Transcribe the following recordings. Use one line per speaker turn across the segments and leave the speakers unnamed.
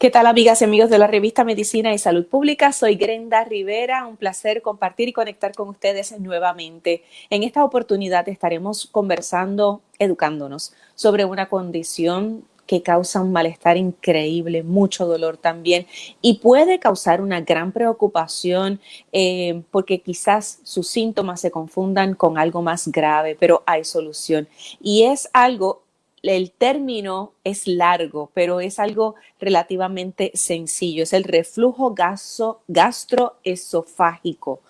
¿Qué tal amigas y amigos de la revista Medicina y Salud Pública? Soy Grenda Rivera, un placer compartir y conectar con ustedes nuevamente. En esta oportunidad estaremos conversando, educándonos sobre una condición que causa un malestar increíble, mucho dolor también y puede causar una gran preocupación eh, porque quizás sus síntomas se confundan con algo más grave, pero hay solución. Y es algo el término es largo, pero es algo relativamente sencillo. Es el reflujo gastroesofágico.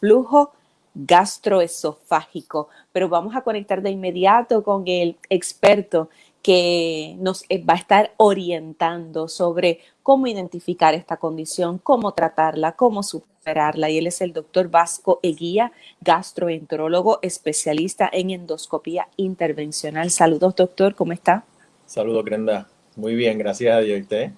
Flujo gastroesofágico. Pero vamos a conectar de inmediato con el experto que nos eh, va a estar orientando sobre cómo identificar esta condición, cómo tratarla, cómo superarla. Y él es el doctor Vasco Eguía, gastroenterólogo, especialista en endoscopía intervencional. Saludos, doctor, ¿cómo está?
Saludos, Grenda. Muy bien, gracias a Dios. ¿Y usted?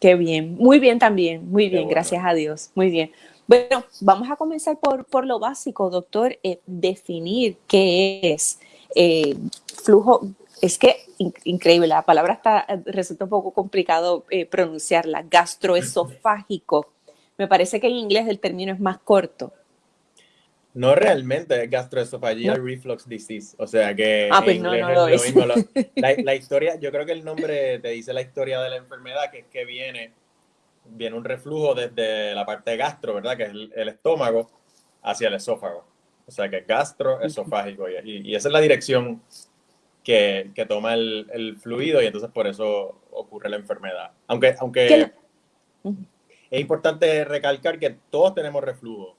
Qué bien, muy bien también, muy bien, gracias a Dios, muy bien. Bueno, vamos a comenzar por, por lo básico, doctor, eh, definir qué es eh, flujo es que increíble, la palabra está, resulta un poco complicado eh, pronunciarla, gastroesofágico. Me parece que en inglés el término es más corto.
No realmente, es gastroesophageal reflux disease. O sea que
ah, pues no, no lo, es
mismo. La, historia, yo creo que el nombre te dice la historia de la enfermedad, que es que viene, viene un reflujo desde la parte gastro, ¿verdad? Que es el, estómago, hacia el esófago. O sea que es gastroesofágico. Y, y esa es la dirección que, toma el, fluido y entonces por eso ocurre la enfermedad. Aunque, aunque es importante recalcar que todos tenemos reflujo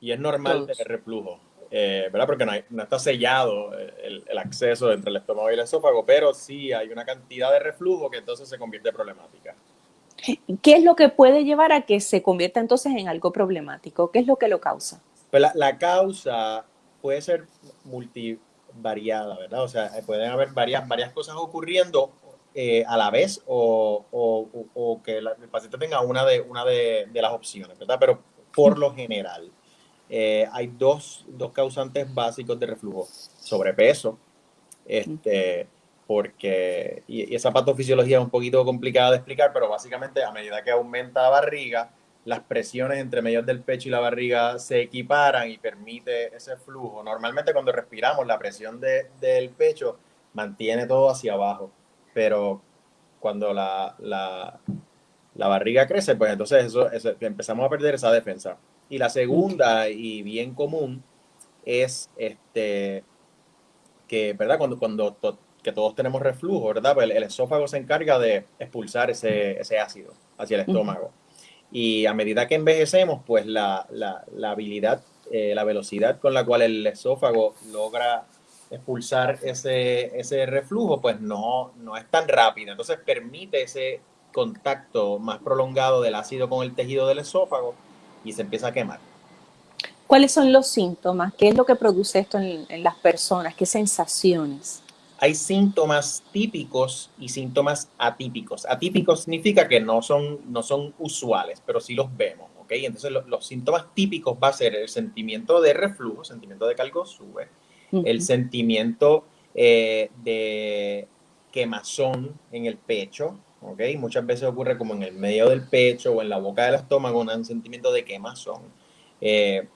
y es normal tener reflujo, eh, ¿verdad? Porque no, está sellado el, acceso entre el estómago y el esófago, pero sí hay una cantidad de reflujo que entonces se convierte en problemática.
¿Qué es lo que puede llevar a que se convierta entonces en algo problemático? ¿Qué es lo que lo causa?
Pues la, la causa puede ser multi, variada, ¿verdad? O sea, eh, pueden haber varias, varias cosas ocurriendo eh, a la vez o, o, que el paciente tenga una de, una de, las opciones, ¿verdad? Pero por lo general eh, hay dos, dos, causantes básicos de reflujo. Sobrepeso, este, porque, y esa patofisiología es un poquito complicada de explicar, pero básicamente a medida que aumenta la barriga, las presiones entre medio del pecho y la barriga se equiparan y permite ese flujo. Normalmente cuando respiramos la presión del pecho mantiene todo hacia abajo, pero cuando la, la, barriga crece, pues entonces eso, empezamos a perder esa defensa. Y la segunda y bien común es este que, ¿verdad? Cuando, cuando que todos tenemos reflujo, ¿verdad? Pues el, esófago se encarga de expulsar ese, ese ácido hacia el estómago. Y a medida que envejecemos, pues la, habilidad, eh, la velocidad con la cual el esófago logra expulsar ese, ese reflujo, pues no, no es tan rápida. Entonces permite ese contacto más prolongado del ácido con el tejido del esófago y se empieza a quemar.
¿Cuáles son los síntomas? ¿Qué es lo que produce esto en, en las personas? ¿Qué sensaciones?
Hay síntomas típicos y síntomas atípicos. Atípicos significa que no son, no son usuales, pero sí los vemos, ¿ok? Entonces los síntomas típicos va a ser el sentimiento de reflujo, sentimiento de que algo sube, el sentimiento eh, de quemazón en el pecho, ¿ok? Muchas veces ocurre como en el medio del pecho o en la boca del estómago, un sentimiento de quemazón. Eh,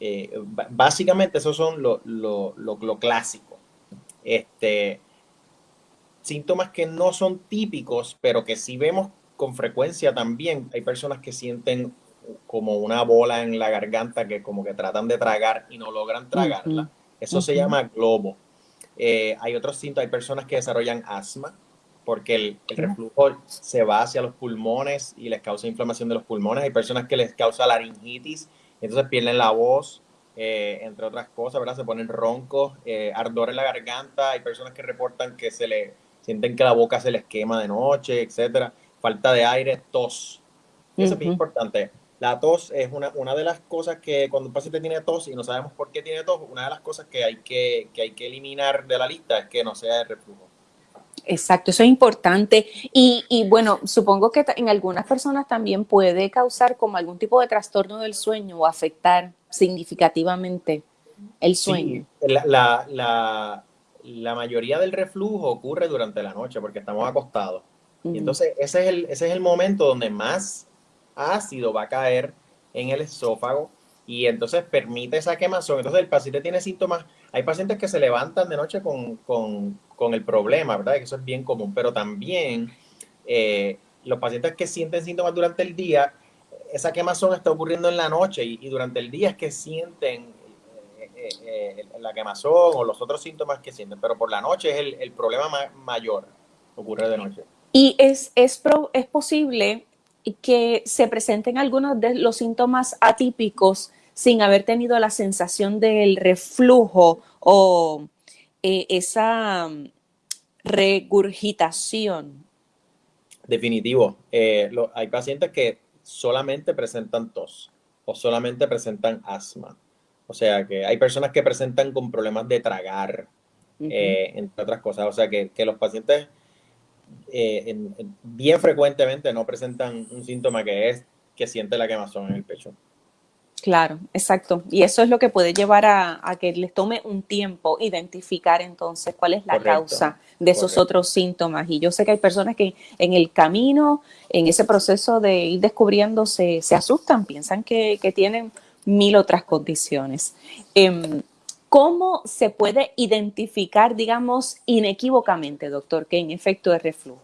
eh, básicamente esos son lo, lo, lo, lo clásico. Este, síntomas que no son típicos, pero que sí vemos con frecuencia también. Hay personas que sienten como una bola en la garganta que como que tratan de tragar y no logran tragarla. Eso se llama globo. Eh, hay otros síntomas, hay personas que desarrollan asma porque el, reflujo se va hacia los pulmones y les causa inflamación de los pulmones. Hay personas que les causa laringitis, entonces pierden la voz, eh, entre otras cosas, ¿verdad? Se ponen roncos, eh, ardor en la garganta, hay personas que reportan que se le sienten que la boca se les quema de noche, etcétera, falta de aire, tos. Eso es bien importante. La tos es una, una de las cosas que cuando un paciente tiene tos y no sabemos por qué tiene tos, una de las cosas que hay que, que, hay que eliminar de la lista es que no sea de reflujo.
Exacto, eso es importante. Y, y, bueno, supongo que en algunas personas también puede causar como algún tipo de trastorno del sueño o afectar significativamente el sueño.
la, la, la, mayoría del reflujo ocurre durante la noche porque estamos acostados. Y entonces ese es, el, ese es el momento donde más ácido va a caer en el esófago y entonces permite esa quemazón. Entonces el paciente tiene síntomas. Hay pacientes que se levantan de noche con, con, con el problema, ¿verdad? Que eso es bien común, pero también eh, los pacientes que sienten síntomas durante el día, esa quemazón está ocurriendo en la noche y, durante el día es que sienten eh, eh, la quemazón o los otros síntomas que sienten, pero por la noche es el, el problema mayor, ocurre de noche.
Y es, es, es posible que se presenten algunos de los síntomas atípicos sin haber tenido la sensación del reflujo o eh, esa mm, regurgitación.
Definitivo. Eh, hay pacientes que solamente presentan tos o solamente presentan asma. O sea que hay personas que presentan con problemas de tragar, eh, entre otras cosas. O sea que, que los pacientes eh, bien frecuentemente no presentan un síntoma que es que siente la quemazón en el pecho.
Claro, exacto. Y eso es lo que puede llevar a, que les tome un tiempo identificar entonces cuál es la causa de esos otros síntomas. Y yo sé que hay personas que en el camino, en ese proceso de ir descubriendo, se, asustan, piensan que, tienen mil otras condiciones. Em, ¿Cómo se puede identificar, digamos, inequívocamente, doctor, que en efecto es reflujo?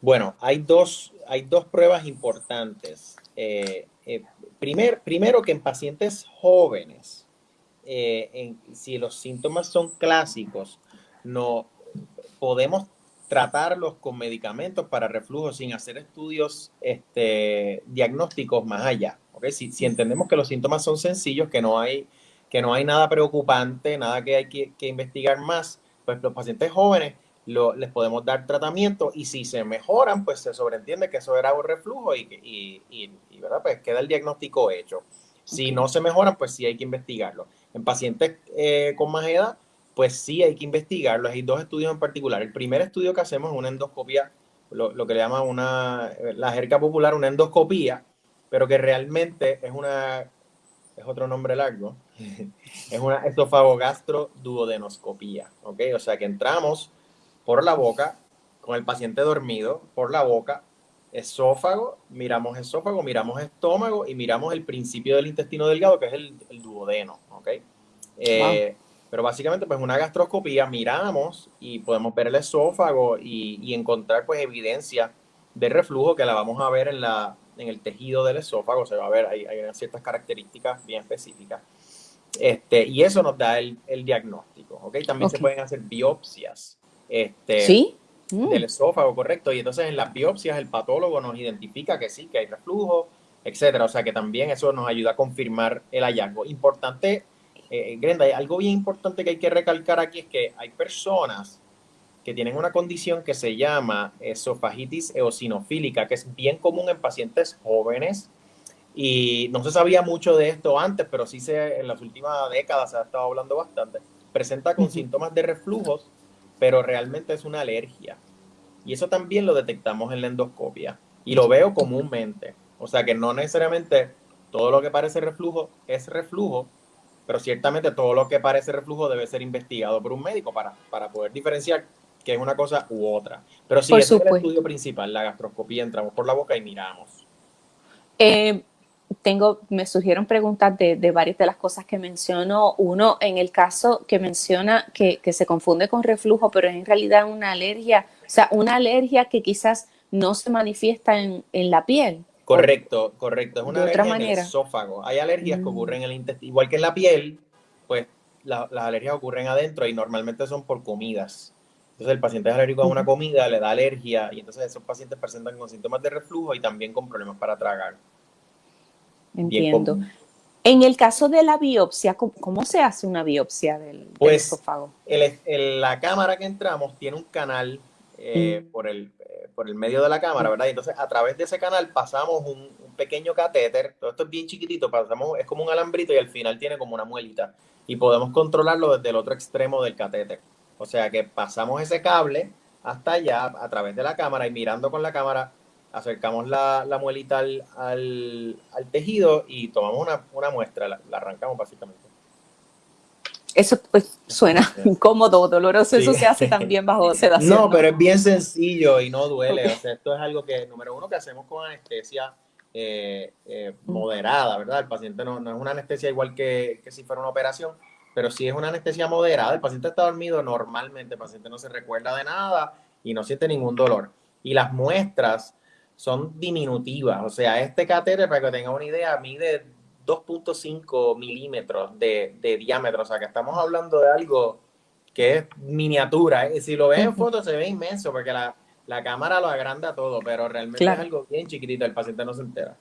Bueno, hay dos, hay dos pruebas importantes. Eh, eh, primero que en pacientes jóvenes, eh, si los síntomas son clásicos, no podemos tratarlos con medicamentos para reflujo sin hacer estudios este, diagnósticos más allá. Si, si entendemos que los síntomas son sencillos, que no hay que no hay nada preocupante, nada que hay que, investigar más, pues los pacientes jóvenes les podemos dar tratamiento y si se mejoran, pues se sobreentiende que eso era un reflujo y, y, ¿verdad? Pues queda el diagnóstico hecho. Si no se mejoran, pues sí hay que investigarlo. En pacientes eh, con más edad, pues sí hay que investigarlo. Hay dos estudios en particular. El primer estudio que hacemos es una endoscopia, lo, lo que le llaman una, la jerga popular, una endoscopía, pero que realmente es una es otro nombre largo, es una esofagogastro-duodenoscopía, ¿ok? O sea que entramos por la boca, con el paciente dormido, por la boca, esófago, miramos esófago, miramos estómago y miramos el principio del intestino delgado, que es el, duodeno, ¿ok? Eh, pero básicamente, pues una gastroscopía, miramos y podemos ver el esófago y, y encontrar, pues, evidencia de reflujo que la vamos a ver en la, en el tejido del esófago, se va a ver, hay, hay ciertas características bien específicas. Este, y eso nos da el, el diagnóstico, ¿ok? También se pueden hacer biopsias este,
¿Sí?
Mm. del esófago, correcto. Y entonces en las biopsias el patólogo nos identifica que sí, que hay reflujo, etcétera. O sea que también eso nos ayuda a confirmar el hallazgo. Importante, eh, Grenda, algo bien importante que hay que recalcar aquí es que hay personas que tienen una condición que se llama esofagitis eosinofílica, que es bien común en pacientes jóvenes. Y no se sabía mucho de esto antes, pero sí se, en las últimas décadas se ha estado hablando bastante. Presenta con síntomas de reflujos, pero realmente es una alergia. Y eso también lo detectamos en la endoscopia. Y lo veo comúnmente. O sea que no necesariamente todo lo que parece reflujo es reflujo, pero ciertamente todo lo que parece reflujo debe ser investigado por un médico para, para poder diferenciar que es una cosa u otra. Pero sí, es el estudio principal, la gastroscopía, entramos por la boca y miramos.
Eh, tengo, me surgieron preguntas de, varias de las cosas que mencionó. Uno, en el caso que menciona que, se confunde con reflujo, pero es en realidad una alergia, o sea, una alergia que quizás no se manifiesta en, la piel.
Correcto, correcto. Es una alergia en el esófago. Hay alergias que mm. ocurren en el intestino, igual que en la piel, pues las alergias ocurren adentro y normalmente son por comidas. Entonces el paciente es alérgico a una comida, le da alergia y entonces esos pacientes presentan con síntomas de reflujo y también con problemas para tragar.
Entiendo. En el caso de la biopsia, ¿cómo, se hace una biopsia del,
pues,
esófago?
la cámara que entramos tiene un canal eh, mm. por, el, eh, por el medio de la cámara, ¿verdad? Y entonces a través de ese canal pasamos un, un, pequeño catéter, todo esto es bien chiquitito, pasamos, es como un alambrito y al final tiene como una muelita y podemos controlarlo desde el otro extremo del catéter. O sea que pasamos ese cable hasta allá a través de la cámara y mirando con la cámara acercamos la, muelita al, tejido y tomamos una, muestra, la, arrancamos básicamente.
Eso pues suena incómodo, doloroso, eso se hace también bajo sedación.
No, pero es bien sencillo y no duele. O sea, esto es algo que, número uno, que hacemos con anestesia eh, eh, moderada, ¿verdad? El paciente no, no, es una anestesia igual que, que si fuera una operación, pero sí es una anestesia moderada. El paciente está dormido normalmente, el paciente no se recuerda de nada y no siente ningún dolor. Y las muestras son diminutivas, o sea, este catéter, para que tengan una idea, mide 2.5 milímetros de, de, diámetro, o sea que estamos hablando de algo que es miniatura. ¿eh? Si lo ves en foto se ve inmenso porque la, la cámara lo agranda todo, pero realmente es algo bien chiquitito, el paciente no se entera.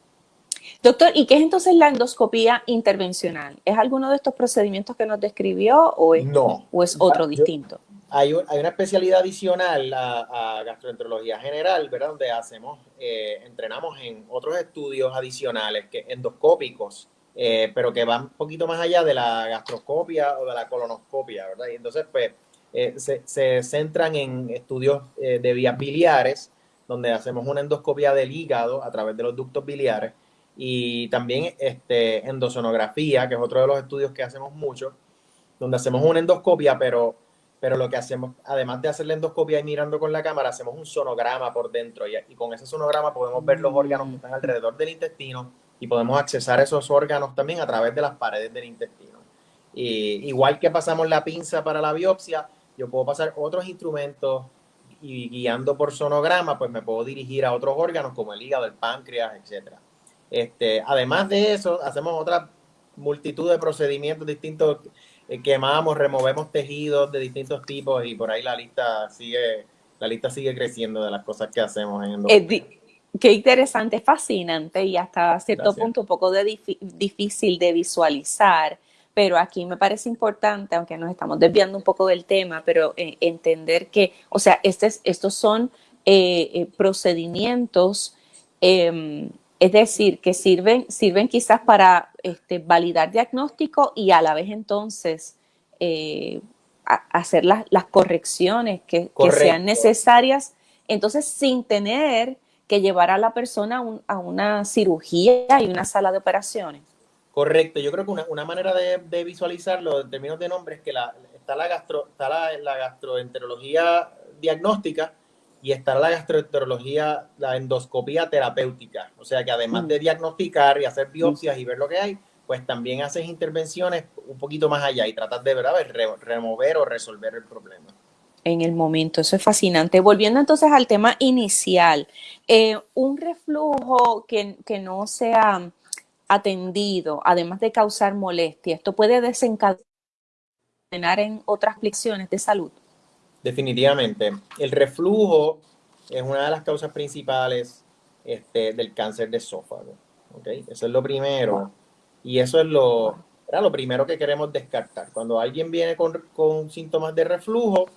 Doctor, ¿y qué es entonces la endoscopía intervencional? ¿Es alguno de estos procedimientos que nos describió o es, no, o es otro distinto?
Hay, hay, una especialidad adicional a, gastroenterología general, ¿verdad? Donde hacemos, eh, entrenamos en otros estudios adicionales que endoscópicos, eh, pero que van un poquito más allá de la gastroscopia o de la colonoscopia, ¿verdad? Y entonces, pues, eh, se, se, centran en estudios de vías biliares, donde hacemos una endoscopia del hígado a través de los ductos biliares y también este, endosonografía, que es otro de los estudios que hacemos mucho, donde hacemos una endoscopia, pero, pero lo que hacemos, además de hacer la endoscopia y mirando con la cámara, hacemos un sonograma por dentro y, y con ese sonograma podemos ver los órganos que están alrededor del intestino y podemos accesar esos órganos también a través de las paredes del intestino. Y, igual que pasamos la pinza para la biopsia, yo puedo pasar otros instrumentos y guiando por sonograma, pues me puedo dirigir a otros órganos como el hígado, el páncreas, etcétera. Este, además de eso, hacemos otra multitud de procedimientos distintos, quemamos, removemos tejidos de distintos tipos y por ahí la lista sigue, la lista sigue creciendo de las cosas que hacemos en
Qué interesante, fascinante y hasta cierto punto un poco de difícil de visualizar, pero aquí me parece importante, aunque nos estamos desviando un poco del tema, pero eh, entender que, o sea, este estos son eh, eh, procedimientos, em, es decir, que sirven, sirven quizás para este, validar diagnóstico y a la vez entonces hacer las, las correcciones que, que sean necesarias, entonces sin tener que llevar a la persona a una cirugía y una sala de operaciones.
Correcto, yo creo que una, manera de, visualizarlo en términos de nombre es que la, está, la, gastro, está la, gastroenterología diagnóstica y está la gastroenterología, la endoscopía terapéutica. O sea que además mm. de diagnosticar y hacer biopsias y ver lo que hay, pues también haces intervenciones un poquito más allá y tratas de ¿verdad? remover o resolver el problema
en el momento. Eso es fascinante. Volviendo entonces al tema inicial, eh, un reflujo que, que, no sea atendido, además de causar molestia, ¿esto puede desencadenar en otras aflicciones de salud?
Definitivamente. El reflujo es una de las causas principales este, del cáncer de esófago. ¿okay? Eso es lo primero. Y eso es lo, lo primero que queremos descartar. Cuando alguien viene con, con síntomas de reflujo,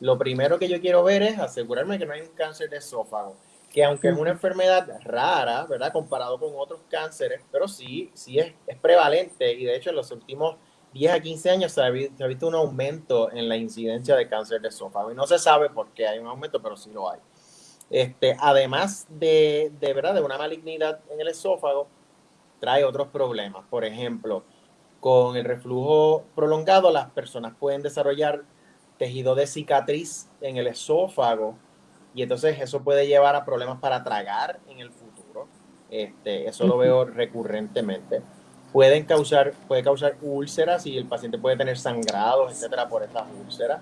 lo primero que yo quiero ver es asegurarme que no hay un cáncer de esófago, que aunque es una enfermedad rara, ¿verdad? Comparado con otros cánceres, pero sí, sí es, es prevalente y de hecho en los últimos 10 a 15 años se ha, visto un aumento en la incidencia de cáncer de esófago y no se sabe por qué hay un aumento, pero sí lo hay. Este, además de, de, ¿verdad? de una malignidad en el esófago, trae otros problemas. Por ejemplo, con el reflujo prolongado, las personas pueden desarrollar tejido de cicatriz en el esófago y entonces eso puede llevar a problemas para tragar en el futuro. Este, eso lo veo recurrentemente. Pueden causar, puede causar úlceras y el paciente puede tener sangrados, etcétera, por estas úlceras.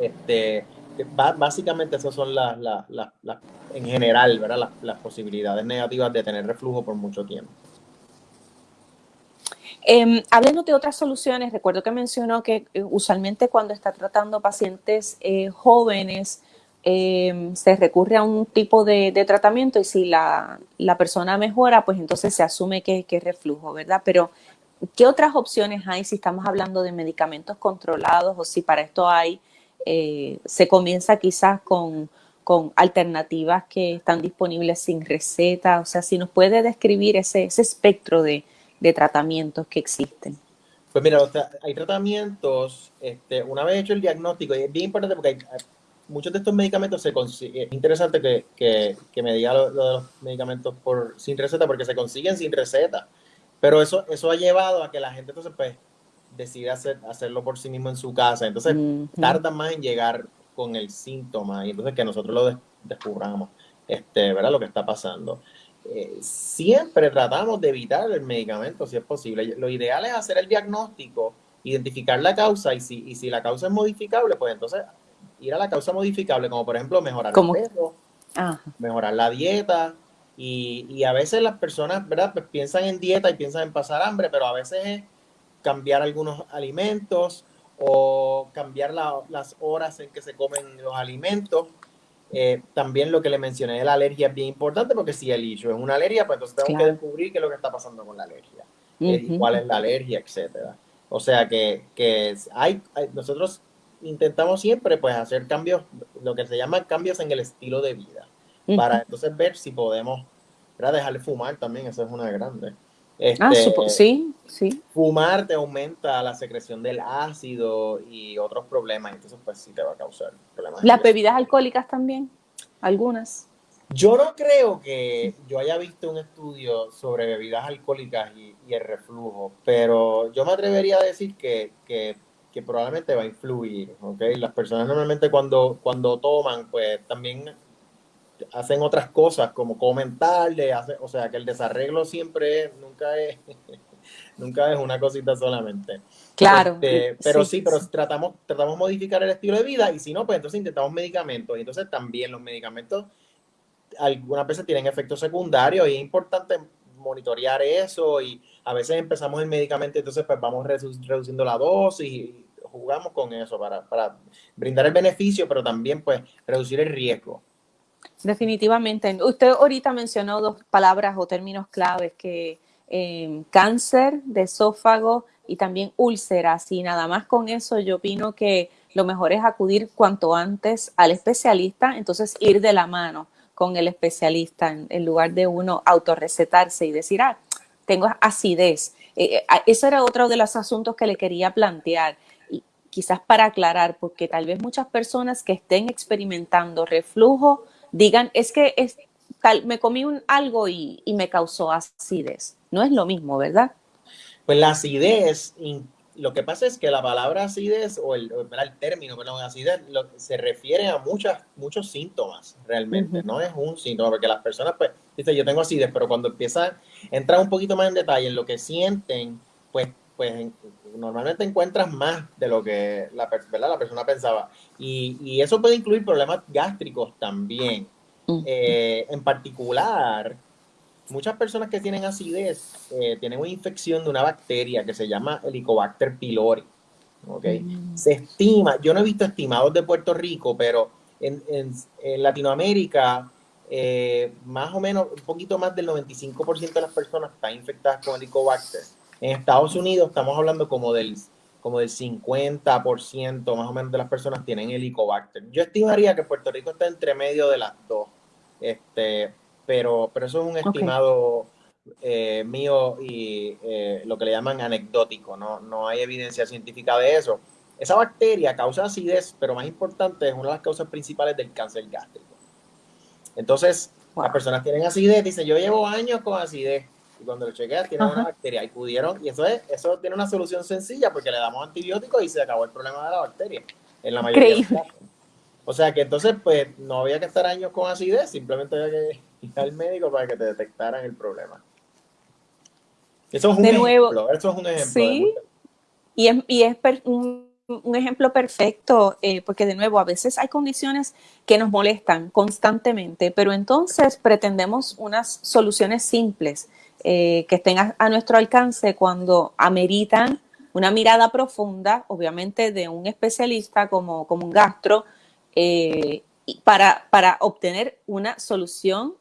Este, básicamente esas son las, las, las, en general, ¿verdad? las posibilidades negativas de tener reflujo por mucho tiempo.
Eh, de otras soluciones, recuerdo que mencionó que eh, usualmente cuando está tratando pacientes eh, jóvenes em, se recurre a un tipo de, tratamiento y si la, persona mejora, pues entonces se asume que, es reflujo, ¿verdad? Pero, ¿qué otras opciones hay si estamos hablando de medicamentos controlados o si para esto hay, eh, se comienza quizás con, con alternativas que están disponibles sin receta? O sea, si nos puede describir ese, ese espectro de de tratamientos que existen?
Pues mira, hay tratamientos, este, una vez hecho el diagnóstico, y es bien importante porque muchos de estos medicamentos se consiguen, es interesante que, me diga lo, de los medicamentos por, sin receta, porque se consiguen sin receta, pero eso, eso ha llevado a que la gente entonces pues decide hacer, hacerlo por sí mismo en su casa. Entonces, tarda más en llegar con el síntoma y entonces que nosotros lo descubramos, este, ¿verdad? Lo que está pasando. Eh, siempre tratamos de evitar el medicamento si es posible. Lo ideal es hacer el diagnóstico, identificar la causa y si, y si la causa es modificable, pues entonces ir a la causa modificable, como por ejemplo mejorar el peso, mejorar la dieta. Y, y, a veces las personas, ¿verdad? Pues piensan en dieta y piensan en pasar hambre, pero a veces es cambiar algunos alimentos o cambiar las horas en que se comen los alimentos. Eh, también lo que le mencioné de la alergia es bien importante porque si el issue es una alergia, pues entonces tenemos que descubrir qué es lo que está pasando con la alergia, eh, cuál es la alergia, etcétera. O sea que, que hay, nosotros intentamos siempre pues hacer cambios, lo que se llama cambios en el estilo de vida, para entonces ver si podemos dejar de fumar también, eso es una grande.
ah, este, sí, sí.
Fumar te aumenta la secreción del ácido y otros problemas, entonces pues sí te va a causar problemas.
¿Las bebidas alcohólicas también? Algunas.
Yo no creo que yo haya visto un estudio sobre bebidas alcohólicas y, y el reflujo, pero yo me atrevería a decir que, que que probablemente va a influir, ¿ok? Las personas normalmente cuando, cuando toman, pues también hacen otras cosas como comentarle, hace, o sea, que el desarreglo siempre nunca es, nunca es una cosita solamente.
Claro.
Este, pero sí, pero tratamos, tratamos de modificar el estilo de vida y si no, pues entonces intentamos medicamentos y entonces también los medicamentos algunas veces tienen efectos secundarios y es importante monitorear eso y a veces empezamos el medicamento, entonces pues vamos reduciendo la dosis y jugamos con eso para, para brindar el beneficio, pero también pues reducir el riesgo.
Definitivamente. Usted ahorita mencionó dos palabras o términos claves que eh, cáncer de esófago y también úlceras. Y nada más con eso yo opino que lo mejor es acudir cuanto antes al especialista, entonces ir de la mano con el especialista en, lugar de uno autorrecetarse y decir, ah, tengo acidez. Eh, eh, eso era otro de los asuntos que le quería plantear, y quizás para aclarar, porque tal vez muchas personas que estén experimentando reflujo digan, es que es, me comí un, algo y, y, me causó acidez. No es lo mismo, ¿verdad?
Pues la acidez lo que pasa es que la palabra acidez o el, el término, perdón, acidez se refiere a muchas, muchos síntomas realmente, no es un síntoma, porque las personas pues dicen yo tengo acidez, pero cuando empieza a entrar un poquito más en detalle en lo que sienten, pues, pues normalmente encuentras más de lo que la, la persona pensaba. Y, y, eso puede incluir problemas gástricos también. Eh, en particular, muchas personas que tienen acidez eh, tienen una infección de una bacteria que se llama Helicobacter pylori. ¿okay? Mm. Se estima, yo no he visto estimados de Puerto Rico, pero en, Latinoamérica, eh, más o menos, un poquito más del 95% de las personas están infectadas con Helicobacter. En Estados Unidos estamos hablando como del, como del 50% más o menos de las personas tienen Helicobacter. Yo estimaría que Puerto Rico está entre medio de las dos. Este, pero, pero eso es un estimado eh, mío y eh, lo que le llaman anecdótico, ¿no? no hay evidencia científica de eso. Esa bacteria causa acidez, pero más importante, es una de las causas principales del cáncer gástrico. Entonces, las personas tienen acidez, dicen, yo llevo años con acidez, y cuando lo chequeas, tienen una bacteria, y pudieron, y eso es, eso tiene una solución sencilla, porque le damos antibióticos y se acabó el problema de la bacteria, en la mayoría de los casos. O sea que entonces, pues, no había que estar años con acidez, simplemente había que ir al médico para que te detectaran el problema. Eso es un ejemplo, eso es un ejemplo.
Sí, y es, y es un, un, ejemplo perfecto, eh, porque de nuevo, a veces hay condiciones que nos molestan constantemente, pero entonces pretendemos unas soluciones simples eh, que estén a, a nuestro alcance cuando ameritan una mirada profunda, obviamente de un especialista como, como un gastro, eh, para, para obtener una solución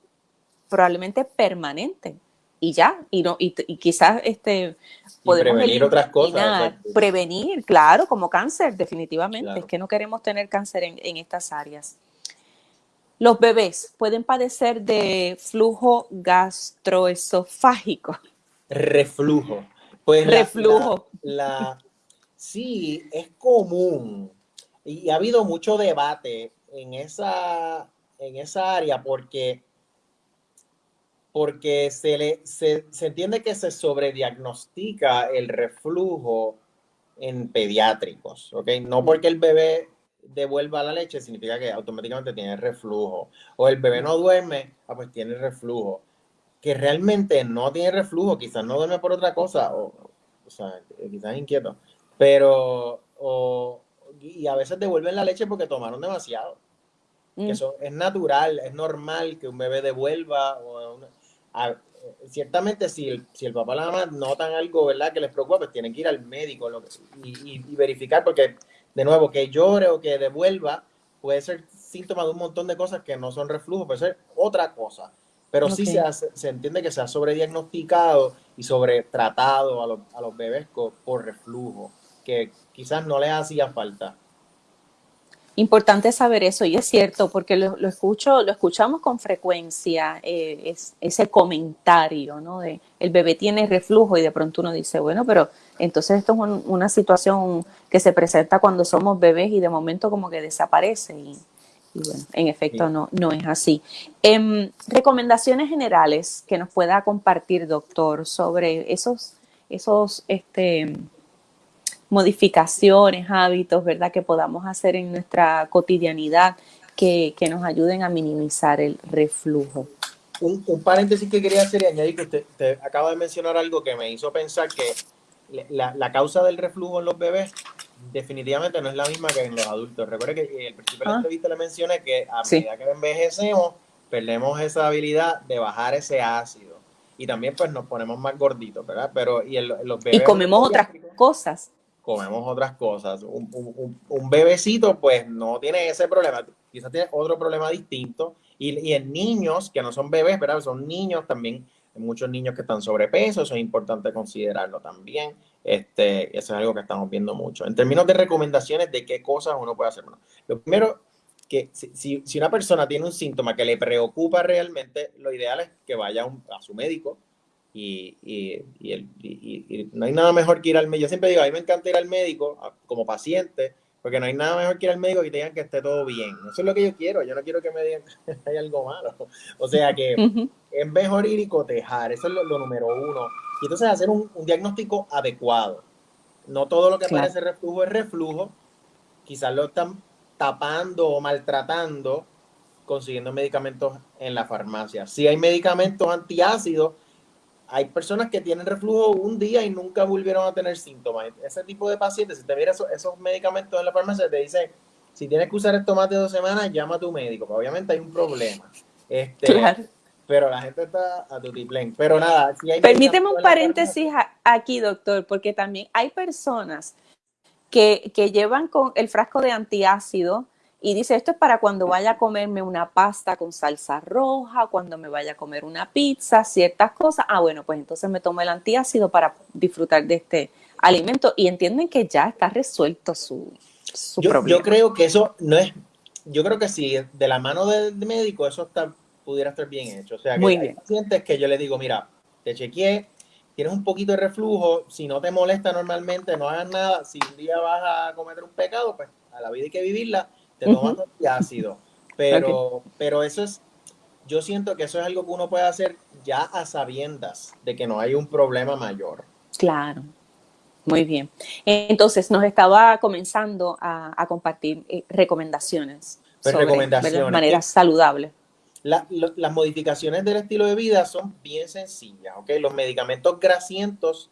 probablemente permanente y ya, y, no, y, quizás este,
podemos prevenir otras cosas.
Prevenir, claro, como cáncer, definitivamente. Es que no queremos tener cáncer en, en, estas áreas. Los bebés pueden padecer de flujo gastroesofágico.
Reflujo. Pues
Reflujo.
la, sí, es común y ha habido mucho debate en esa, en esa área porque, porque se, le, se, entiende que se sobrediagnostica el reflujo en pediátricos, ¿ok? No porque el bebé devuelva la leche significa que automáticamente tiene reflujo. O el bebé no duerme, ah, pues tiene reflujo. Que realmente no tiene reflujo, quizás no duerme por otra cosa, o, o sea, quizás inquieto. Pero, o, y a veces devuelven la leche porque tomaron demasiado. Mm. Eso es natural, es normal que un bebé devuelva. O ciertamente, si el, si el papá o la mamá notan algo, ¿verdad?, que les preocupa, pues tienen que ir al médico y, verificar, porque, de nuevo, que llore o que devuelva puede ser síntoma de un montón de cosas que no son reflujo, puede ser otra cosa. Pero sí se, se entiende que se ha sobrediagnosticado y sobretratado a los, a los bebés por reflujo, que quizás no les hacía falta.
Importante saber eso y es cierto porque lo, escucho, lo escuchamos con frecuencia eh, es, ese comentario, ¿no? De el bebé tiene reflujo y de pronto uno dice, bueno, pero entonces esto es una situación que se presenta cuando somos bebés y de momento como que desaparece y, bueno, en efecto no, no es así. Em, recomendaciones generales que nos pueda compartir, doctor, sobre esos, esos, este modificaciones, hábitos, ¿verdad? Que podamos hacer en nuestra cotidianidad que, nos ayuden a minimizar el reflujo.
Un, paréntesis que quería hacer y añadir que usted, acaba de mencionar algo que me hizo pensar que la, causa del reflujo en los bebés definitivamente no es la misma que en los adultos. Recuerde que el principio de la ah. entrevista le mencioné que a medida que envejecemos, perdemos esa habilidad de bajar ese ácido. Y también pues nos ponemos más gorditos, ¿verdad? Pero y los bebés...
Y comemos otras cosas
comemos otras cosas. Un, bebecito, pues no tiene ese problema, quizás tiene otro problema distinto. Y, en niños que no son bebés, ¿verdad? Son niños también, hay muchos niños que están sobrepeso, eso es importante considerarlo también. Este, eso es algo que estamos viendo mucho. En términos de recomendaciones de qué cosas uno puede hacer. Bueno, lo primero, que si, si, una persona tiene un síntoma que le preocupa realmente, lo ideal es que vaya a su médico, y, y, y, no hay nada mejor que ir al médico. Yo siempre digo, a mí me encanta ir al médico como paciente, porque no hay nada mejor que ir al médico y te digan que esté todo bien. Eso es lo que yo quiero. Yo no quiero que me digan que hay algo malo. O sea que es mejor ir y cotejar. Eso es lo, número uno. Y entonces hacer un, diagnóstico adecuado. No todo lo que parece reflujo es reflujo. Quizás lo están tapando o maltratando consiguiendo medicamentos en la farmacia. Si hay medicamentos antiácidos, hay personas que tienen reflujo un día y nunca volvieron a tener síntomas. Ese tipo de pacientes, si te miras esos, medicamentos en la farmacia, te dice, si tienes que usar esto más de dos semanas, llama a tu médico. Obviamente hay un problema. Este, claro. Pero la gente está a tu tiplén. Pero nada,
si hay Permíteme un paréntesis aquí, doctor, porque también hay personas que, que llevan con el frasco de antiácido y dice, esto es para cuando vaya a comerme una pasta con salsa roja, cuando me vaya a comer una pizza, ciertas cosas. Ah, bueno, pues entonces me tomo el antiácido para disfrutar de este alimento y entienden que ya está resuelto su, su
yo, problema. Yo creo que eso no es, yo creo que sí, de la mano del médico eso está, pudiera estar bien hecho. O sea, que Muy hay pacientes que yo le digo, mira, te chequeé, tienes un poquito de reflujo, si no te molesta normalmente, no hagas nada, si un día vas a cometer un pecado, pues a la vida hay que vivirla te tomas ácido. Pero, pero eso es, yo siento que eso es algo que uno puede hacer ya a sabiendas de que no hay un problema mayor.
Claro. Muy bien. Entonces, nos estaba comenzando a, compartir eh, recomendaciones.
Pues sobre, recomendaciones.
Maneras saludables.
las modificaciones del estilo de vida son bien sencillas, ¿ok? Los medicamentos grasientos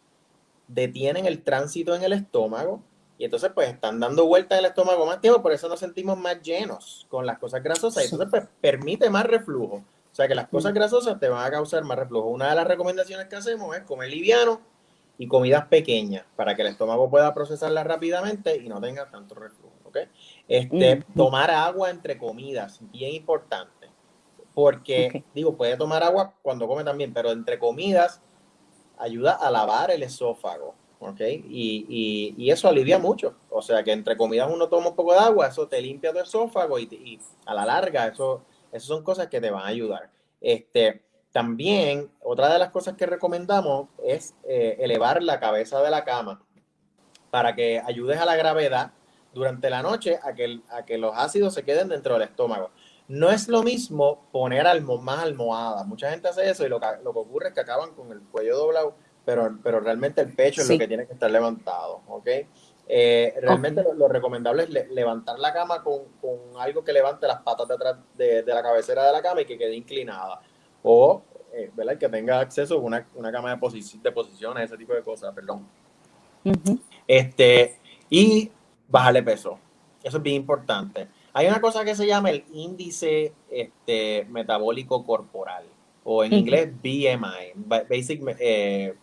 detienen el tránsito en el estómago, y entonces, pues, están dando vueltas en el estómago más tiempo, por eso nos sentimos más llenos con las cosas grasosas. Y entonces, pues, permite más reflujo. O sea, que las cosas grasosas te van a causar más reflujo. Una de las recomendaciones que hacemos es comer liviano y comidas pequeñas para que el estómago pueda procesarlas rápidamente y no tenga tanto reflujo. ¿ok? Este, Tomar agua entre comidas, bien importante. Porque, digo, puede tomar agua cuando come también, pero entre comidas ayuda a lavar el esófago. ¿Ok? Y, y, eso alivia mucho. O sea que entre comidas uno toma un poco de agua, eso te limpia tu esófago y, a la larga eso, eso son cosas que te van a ayudar. Este, también, otra de las cosas que recomendamos es eh, elevar la cabeza de la cama para que ayudes a la gravedad durante la noche a que, a que los ácidos se queden dentro del estómago. No es lo mismo poner más almohadas. Mucha gente hace eso y lo que, lo que ocurre es que acaban con el cuello doblado pero, pero realmente el pecho es lo que tiene que estar levantado, ¿ok? Eh, realmente lo, recomendable es levantar la cama con, algo que levante las patas de atrás de, la cabecera de la cama y que quede inclinada. O, eh, ¿verdad? Que tenga acceso a una, cama de, de posiciones, ese tipo de cosas, perdón. este, y bajarle peso. Eso es bien importante. Hay una cosa que se llama el índice este, metabólico corporal, o en inglés BMI, Basic eh,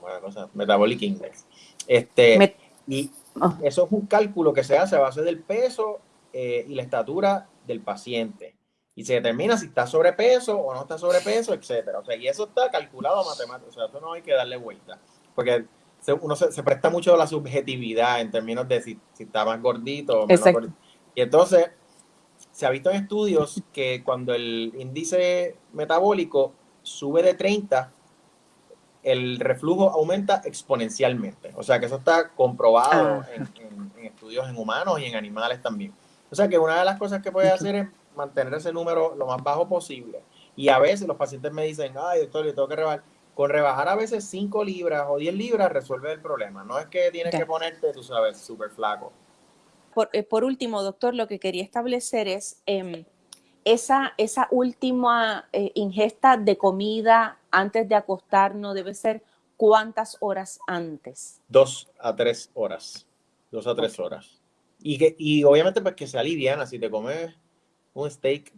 cosa? Metabolic Index. Este, y ah. eso es un cálculo que se hace a base del peso eh, y la estatura del paciente. Y se determina si está sobrepeso o no está sobrepeso, etcétera. O sea, y eso está calculado matemáticamente. O sea, eso no hay que darle vuelta. Porque uno se, presta mucho a la subjetividad en términos de si, está más gordito o menos gordito. Y entonces, se ha visto en estudios que cuando el índice metabólico sube de 30, el reflujo aumenta exponencialmente. O sea que eso está comprobado ah. en, estudios en humanos y en animales también. O sea que una de las cosas que puede hacer es mantener ese número lo más bajo posible. Y a veces los pacientes me dicen, ay doctor, yo tengo que rebajar. Con rebajar a veces 5 libras o 10 libras resuelve el problema. No es que tienes que ponerte, tú sabes, súper flaco.
Eh, por, último, doctor, lo que quería establecer es em, esa, esa última eh, ingesta de comida antes de acostarnos debe ser cuántas horas antes?
Dos a tres horas. Dos a tres horas. Y, que, y obviamente pues que sea liviana. Si te comes un steak,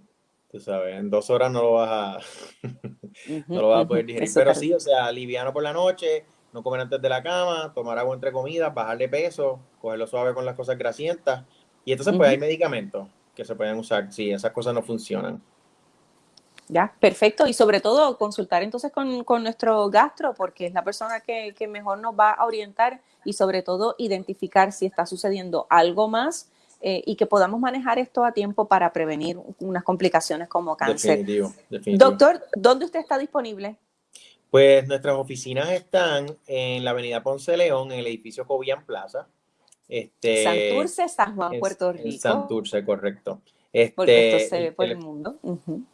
tú sabes, en dos horas no lo vas a, no lo vas a poder digerir. Pero sí, o sea, liviano por la noche, no comer antes de la cama, tomar agua entre comidas, bajarle peso, cogerlo suave con las cosas grasientas. Y entonces pues hay medicamentos que se pueden usar si esas cosas no funcionan.
Ya, perfecto. Y sobre todo consultar entonces con, nuestro gastro, porque es la persona que, mejor nos va a orientar y sobre todo identificar si está sucediendo algo más eh, y que podamos manejar esto a tiempo para prevenir unas complicaciones como cáncer.
Definitivo,
Doctor, ¿dónde usted está disponible?
Pues nuestras oficinas están en la avenida Ponce León, en el edificio Cobian Plaza. Este,
Santurce, San Juan, Puerto Rico.
Santurce, correcto.
Este, Porque esto se ve por el, mundo.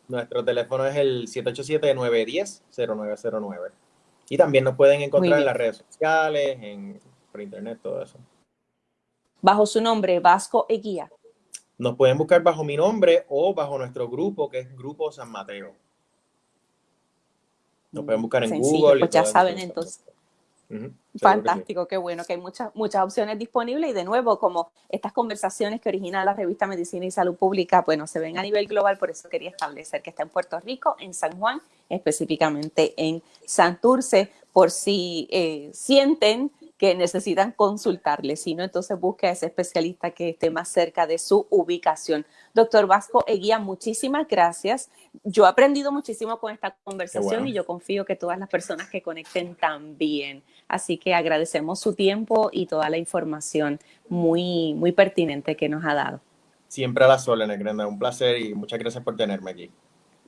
Nuestro teléfono es el 787-910-0909. Y también nos pueden encontrar en las redes sociales, en, por internet, todo eso.
Bajo su nombre, Vasco Eguía.
Nos pueden buscar bajo mi nombre o bajo nuestro grupo, que es Grupo San Mateo. Nos pueden buscar en Google.
Pues ya saben entonces. Fantástico, qué bueno que hay muchas, muchas opciones disponibles y de nuevo, como estas conversaciones que origina la revista Medicina y Salud Pública, bueno, se ven a nivel global, por eso quería establecer que está en Puerto Rico, en San Juan, específicamente en Santurce, por si eh, sienten que necesitan consultarle, si no, entonces busque a ese especialista que esté más cerca de su ubicación. Doctor Vasco Eguía, muchísimas gracias. Yo he aprendido muchísimo con esta conversación y yo confío que todas las personas que conecten también. Así que agradecemos su tiempo y toda la información muy, muy pertinente que nos ha dado.
Siempre a las órdenes, Grenda. Un placer y muchas gracias por tenerme aquí.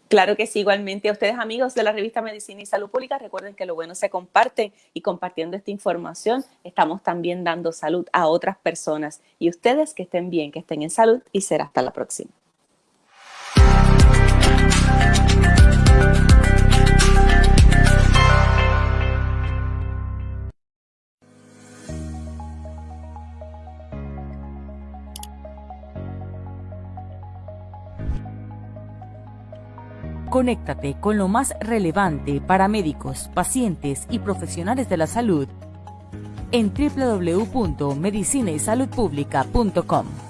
Claro que sí, igualmente a ustedes amigos de la revista Medicina y Salud Pública, recuerden que lo bueno se comparte y compartiendo esta información estamos también dando salud a otras personas y ustedes que estén bien, que estén en salud y será hasta la próxima.
Conéctate con lo más relevante para médicos, pacientes y profesionales de la salud en www.medicinaysaludpublica.com.